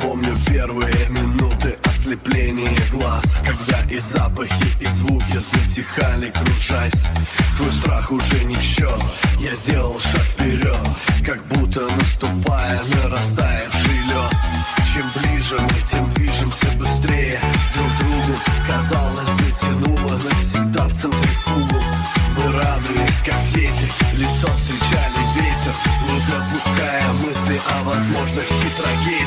помню первые минуты ослепления глаз Когда и запахи, и звуки затихали, кружась. Твой страх уже не в счет, я сделал шаг вперед Как будто наступая на растаявший лед. Чем ближе мы, тем движемся быстрее. Друг другу, казалось, затянуло навсегда в центре фугу. Мы радуясь, как дети, лицом встречали ветер. Не допуская мысли о возможности трагедии.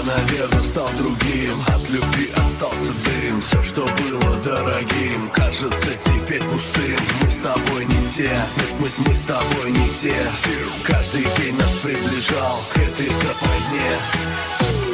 Я, наверное, стал другим. От любви остался дым. Все, что было дорогим Кажется теперь пустым. Мы с тобой не те. Нет, мы, мы с тобой не те. Каждый день нас приближал К этой западне.